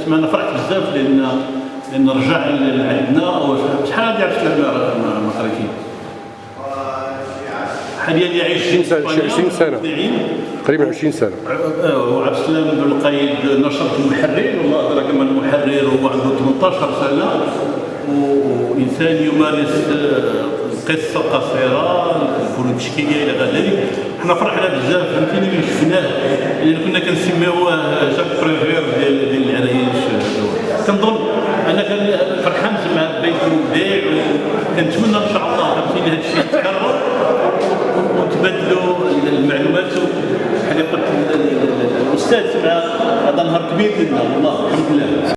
اسمع أنا فرحت بزاف لأن لأن رجع لعندنا شحال هادي عرفت ما ما قريتي حاليا يعيش 20 سنة 20 سنة. تقريبا 20 سنة. وعبد السلام بن القيد نشرة المحرر والله أدرك من المحرر وعنده 18 سنة وإنسان يمارس قصة قصيرة الفنون التشكيلية إلى غير ذلك. حنا فرحنا بزاف فهمتيني؟ ملي شفناه لأن كنا كنسميوه جاك بريفير وكنتمنى إن شاء الله فهمتيني هذا الشيء يتكرر وتبادلوا المعلومات بحال قلت الأستاذ مع هذا نهار كبير لنا. والله الحمد لله.